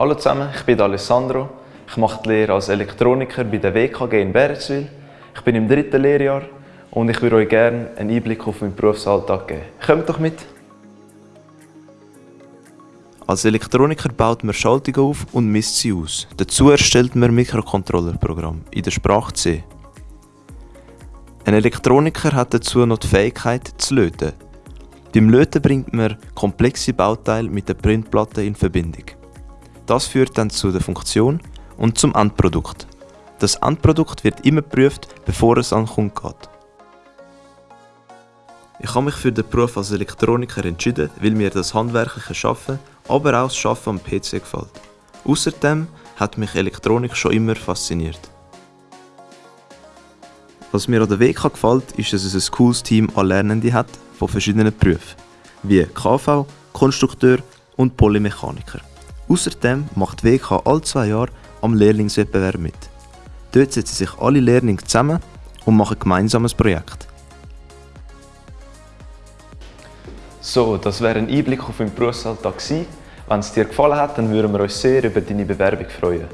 Hallo zusammen, ich bin Alessandro. Ich mache die Lehre als Elektroniker bei der WKG in Bereswil. Ich bin im dritten Lehrjahr und ich würde euch gerne einen Einblick auf meinen Berufsalltag geben. Kommt doch mit! Als Elektroniker baut man Schaltungen auf und misst sie aus. Dazu erstellt man Mikrocontrollerprogramm in der Sprache C. Ein Elektroniker hat dazu noch die Fähigkeit zu löten. Beim Löten bringt man komplexe Bauteile mit der Printplatte in Verbindung. Das führt dann zu der Funktion und zum Endprodukt. Das Endprodukt wird immer geprüft, bevor es an den Kunden geht. Ich habe mich für den Beruf als Elektroniker entschieden, weil mir das handwerkliche Arbeiten, aber auch das Arbeiten am PC gefällt. Außerdem hat mich Elektronik schon immer fasziniert. Was mir an der WK gefällt, ist, dass es ein cooles Team an Lernenden hat von verschiedenen Berufen, wie KV, Konstrukteur und Polymechaniker. Außerdem macht WK alle zwei Jahre am Lehrlingswettbewerb mit. Dort setzen sich alle Lehrlinge zusammen und machen gemeinsam ein Projekt. So, das wäre ein Einblick auf meinen Berufsalltag. Wenn es dir gefallen hat, dann würden wir uns sehr über deine Bewerbung freuen.